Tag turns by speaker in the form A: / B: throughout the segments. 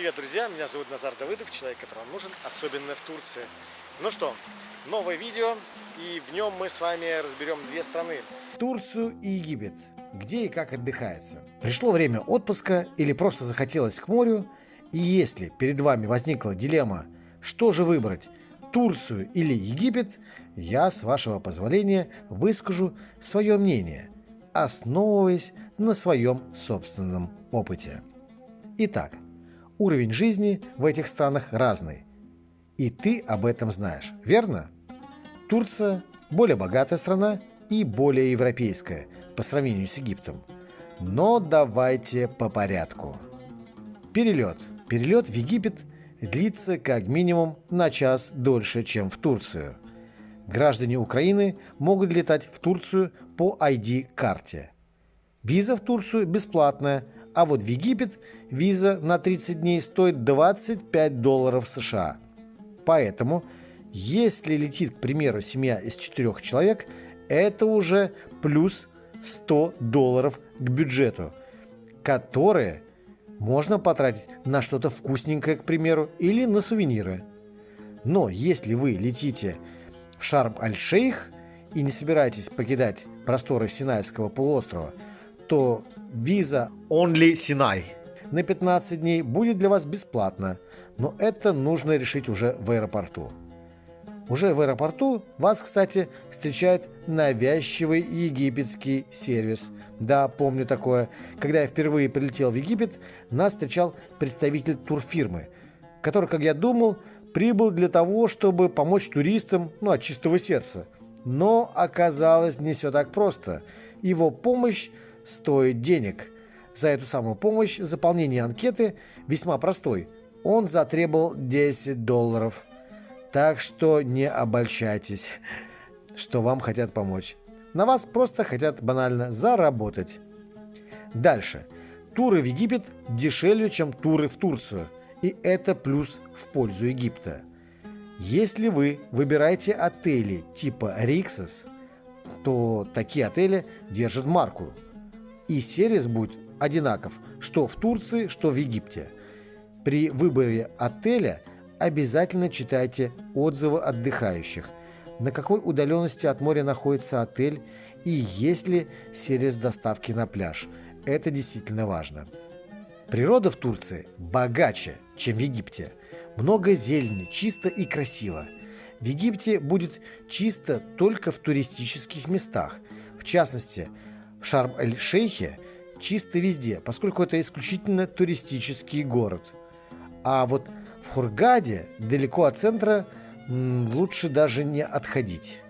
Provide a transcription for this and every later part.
A: Привет, друзья! Меня зовут Назар Давыдов, человек, который вам нужен, особенно в Турции. Ну что, новое видео, и в нем мы с вами разберем две страны.
B: Турцию и Египет. Где и как отдыхается. Пришло время отпуска или просто захотелось к морю, и если перед вами возникла дилемма, что же выбрать, Турцию или Египет, я, с вашего позволения, выскажу свое мнение, основываясь на своем собственном опыте. Итак, уровень жизни в этих странах разный. И ты об этом знаешь, верно? Турция – более богатая страна и более европейская по сравнению с Египтом. Но давайте по порядку. Перелет. Перелет в Египет длится как минимум на час дольше, чем в Турцию. Граждане Украины могут летать в Турцию по ID-карте. Виза в Турцию бесплатная, а вот в Египет виза на 30 дней стоит 25 долларов США. Поэтому, если летит, к примеру, семья из четырех человек, это уже плюс 100 долларов к бюджету, которые можно потратить на что-то вкусненькое, к примеру, или на сувениры. Но если вы летите в Шарм-аль-Шейх и не собираетесь покидать просторы Синайского полуострова, то виза Only Sinai на 15 дней будет для вас бесплатна, но это нужно решить уже в аэропорту. Уже в аэропорту вас, кстати, встречает навязчивый египетский сервис. Да, помню такое. Когда я впервые прилетел в Египет, нас встречал представитель турфирмы, который, как я думал, прибыл для того, чтобы помочь туристам, ну, от чистого сердца. Но оказалось не все так просто. Его помощь стоит денег. За эту самую помощь заполнение анкеты весьма простой. Он затребовал 10 долларов. Так что не обольщайтесь, что вам хотят помочь. На вас просто хотят банально заработать. Дальше. Туры в Египет дешевле, чем туры в Турцию. И это плюс в пользу Египта. Если вы выбираете отели типа Риксос, то такие отели держат марку – и сервис будет одинаков, что в Турции, что в Египте. При выборе отеля обязательно читайте отзывы отдыхающих, на какой удаленности от моря находится отель и есть ли сервис доставки на пляж. Это действительно важно. Природа в Турции богаче, чем в Египте. Много зелени, чисто и красиво. В Египте будет чисто только в туристических местах. В частности, в Шарм-эль-Шейхе чисто везде, поскольку это исключительно туристический город. А вот в Хургаде, далеко от центра, лучше даже не отходить.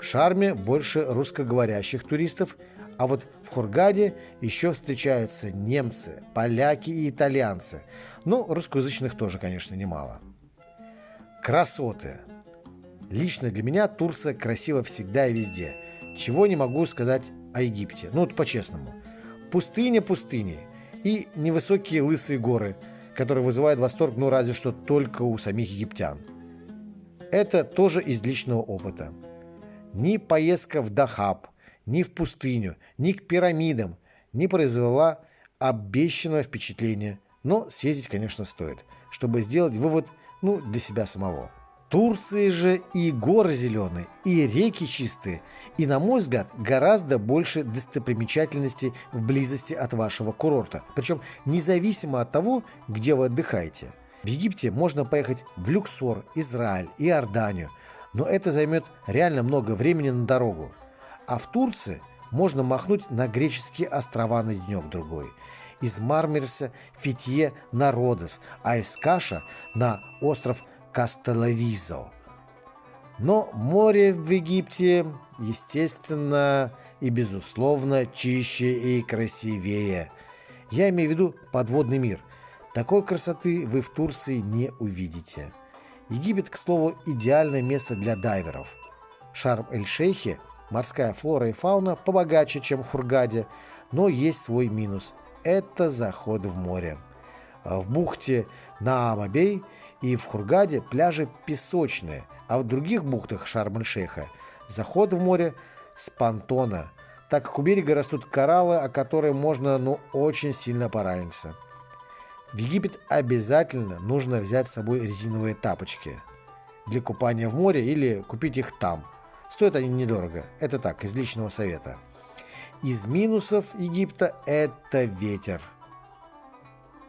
B: В Шарме больше русскоговорящих туристов, а вот в Хургаде еще встречаются немцы, поляки и итальянцы. Ну, русскоязычных тоже, конечно, немало. Красоты. Лично для меня Турция красива всегда и везде – чего не могу сказать о Египте. Ну, вот по-честному. Пустыня пустыни и невысокие лысые горы, которые вызывают восторг, ну, разве что только у самих египтян. Это тоже из личного опыта. Ни поездка в Дахаб, ни в пустыню, ни к пирамидам не произвела обещанного впечатления. Но съездить, конечно, стоит, чтобы сделать вывод ну, для себя самого. Турции же и горы зеленые, и реки чистые, и, на мой взгляд, гораздо больше достопримечательностей в близости от вашего курорта. Причем независимо от того, где вы отдыхаете. В Египте можно поехать в Люксор, Израиль, и Иорданию, но это займет реально много времени на дорогу. А в Турции можно махнуть на греческие острова на денек-другой из Мармерса, Фитье на Родос, а из Каша на остров Кастеловизо. Но море в Египте, естественно и безусловно, чище и красивее. Я имею в виду подводный мир. Такой красоты вы в Турции не увидите. Египет, к слову, идеальное место для дайверов. Шарм-эль-Шейхе морская флора и фауна побогаче, чем в Хургаде, но есть свой минус – это заход в море. В бухте Наамабей и в Хургаде пляжи песочные, а в других бухтах Шарм-эль-Шейха заход в море с понтона, так как у берега растут кораллы, о которые можно ну очень сильно пораниться. В Египет обязательно нужно взять с собой резиновые тапочки для купания в море или купить их там. Стоят они недорого. Это так, из личного совета. Из минусов Египта это ветер.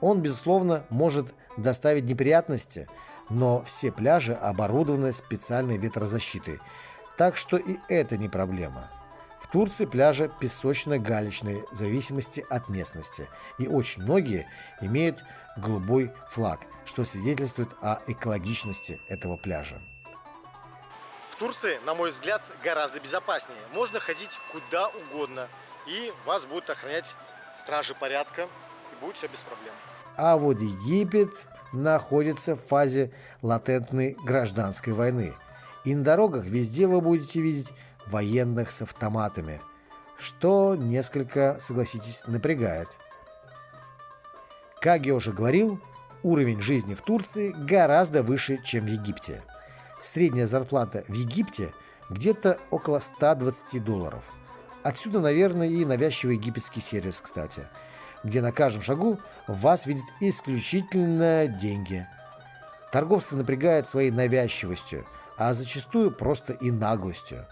B: Он, безусловно, может доставить неприятности, но все пляжи оборудованы специальной ветрозащитой, так что и это не проблема. В Турции пляжи песочно-галечные в зависимости от местности, и очень многие имеют голубой флаг, что свидетельствует о экологичности этого пляжа.
A: В Турции, на мой взгляд, гораздо безопаснее. Можно ходить куда угодно, и вас будут охранять стражи порядка, и будет все без проблем.
B: А вот Египет находится в фазе латентной гражданской войны. И на дорогах везде вы будете видеть военных с автоматами, что несколько, согласитесь, напрягает. Как я уже говорил, уровень жизни в Турции гораздо выше, чем в Египте. Средняя зарплата в Египте где-то около 120 долларов. Отсюда, наверное, и навязчивый египетский сервис, кстати, где на каждом шагу вас видят исключительно деньги. Торговцы напрягают своей навязчивостью, а зачастую просто и наглостью.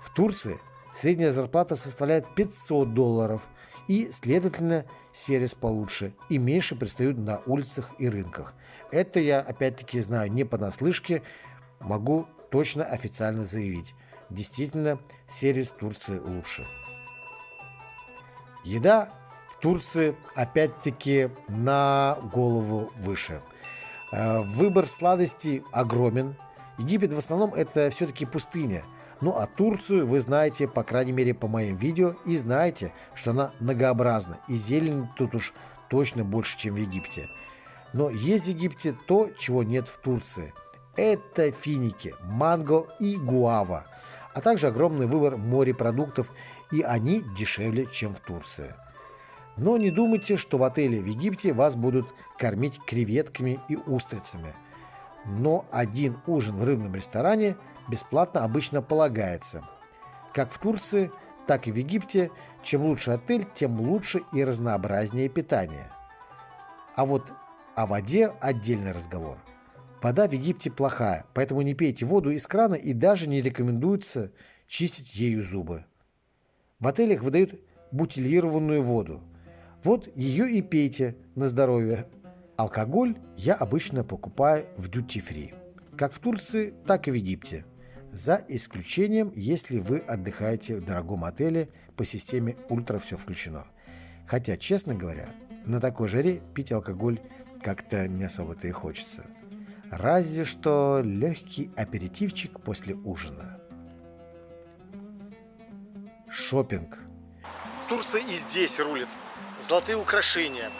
B: В Турции средняя зарплата составляет 500 долларов, и, следовательно, сервис получше и меньше пристают на улицах и рынках. Это я, опять-таки, знаю не понаслышке, могу точно официально заявить. Действительно, сервис Турции лучше. Еда Турции, опять-таки, на голову выше. Э, выбор сладостей огромен. Египет в основном это все-таки пустыня – ну а Турцию вы знаете, по крайней мере по моим видео, и знаете, что она многообразна, и зелень тут уж точно больше, чем в Египте. Но есть в Египте то, чего нет в Турции. Это финики, манго и гуава, а также огромный выбор морепродуктов, и они дешевле, чем в Турции. Но не думайте, что в отеле в Египте вас будут кормить креветками и устрицами. Но один ужин в рыбном ресторане – бесплатно обычно полагается. Как в Турции, так и в Египте, чем лучше отель, тем лучше и разнообразнее питание. А вот о воде отдельный разговор. Вода в Египте плохая, поэтому не пейте воду из крана и даже не рекомендуется чистить ею зубы. В отелях выдают бутилированную воду. Вот ее и пейте на здоровье. Алкоголь я обычно покупаю в дьюти-фри. Как в Турции, так и в Египте за исключением, если вы отдыхаете в дорогом отеле по системе «Ультра все включено». Хотя, честно говоря, на такой жаре пить алкоголь как-то не особо-то и хочется. Разве что легкий аперитивчик после ужина. Шопинг.
A: Турция и здесь рулит. Золотые украшения,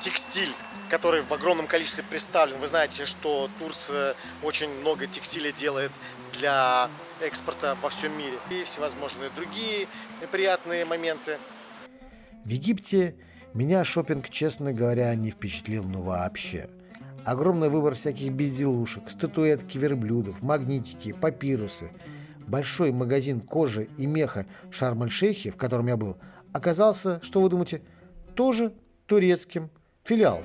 A: текстиль, который в огромном количестве представлен. Вы знаете, что Турция очень много текстиля делает для экспорта во всем мире. И всевозможные другие приятные моменты.
B: В Египте меня шопинг, честно говоря, не впечатлил ну вообще. Огромный выбор всяких безделушек, статуэтки верблюдов, магнитики, папирусы. Большой магазин кожи и меха Шарм-эль-Шейхе, в котором я был, оказался, что вы думаете, тоже турецким. Филиал.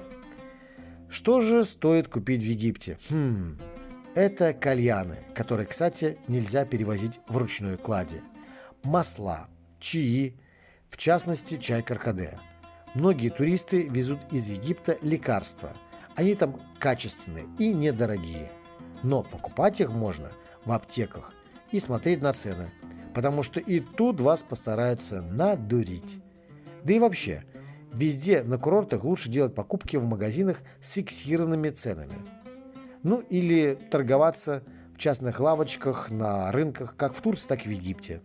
B: Что же стоит купить в Египте? Хм, это кальяны, которые, кстати, нельзя перевозить в ручной кладе. Масла, чаи, в частности чай каркаде. Многие туристы везут из Египта лекарства. Они там качественные и недорогие. Но покупать их можно в аптеках и смотреть на цены, потому что и тут вас постараются надурить. Да и вообще, везде на курортах лучше делать покупки в магазинах с фиксированными ценами – ну или торговаться в частных лавочках на рынках как в Турции, так и в Египте.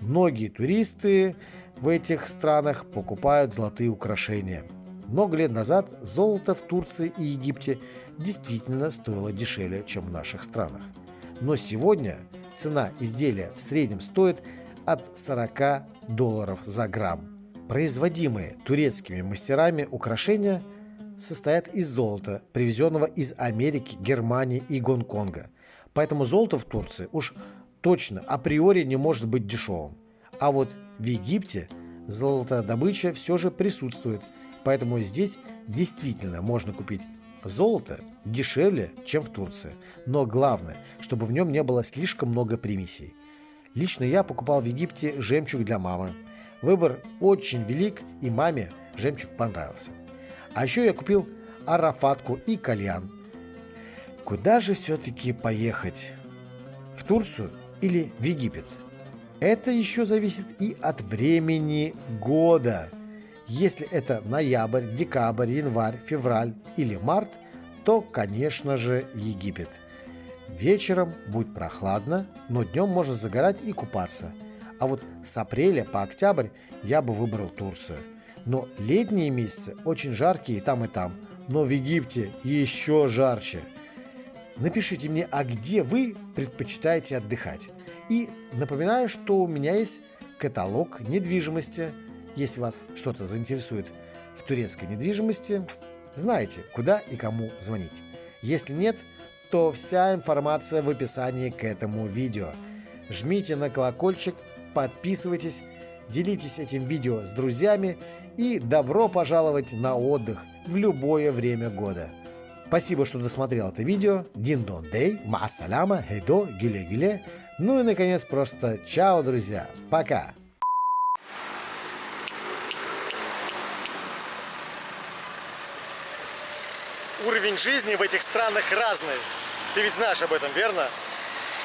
B: Многие туристы в этих странах покупают золотые украшения. Много лет назад золото в Турции и Египте действительно стоило дешевле, чем в наших странах. Но сегодня цена изделия в среднем стоит от 40 долларов за грамм. Производимые турецкими мастерами украшения – состоят из золота, привезенного из Америки, Германии и Гонконга. Поэтому золото в Турции уж точно априори не может быть дешевым. А вот в Египте золотодобыча все же присутствует, поэтому здесь действительно можно купить золото дешевле, чем в Турции. Но главное, чтобы в нем не было слишком много примесей. Лично я покупал в Египте жемчуг для мамы. Выбор очень велик, и маме жемчуг понравился. А еще я купил арафатку и кальян. Куда же все-таки поехать? В Турцию или в Египет? Это еще зависит и от времени года. Если это ноябрь, декабрь, январь, февраль или март, то, конечно же, Египет. Вечером будет прохладно, но днем можно загорать и купаться. А вот с апреля по октябрь я бы выбрал Турцию. Но летние месяцы очень жаркие и там, и там. Но в Египте еще жарче. Напишите мне, а где вы предпочитаете отдыхать? И напоминаю, что у меня есть каталог недвижимости. Если вас что-то заинтересует в турецкой недвижимости, знаете, куда и кому звонить. Если нет, то вся информация в описании к этому видео. Жмите на колокольчик, подписывайтесь, делитесь этим видео с друзьями и добро пожаловать на отдых в любое время года. Спасибо, что досмотрел это видео. Дин дон дей, маасаляма, хейдо, гиле гиле. Ну и наконец просто чао, друзья. Пока.
A: Уровень жизни в этих странах разный. Ты ведь знаешь об этом, верно?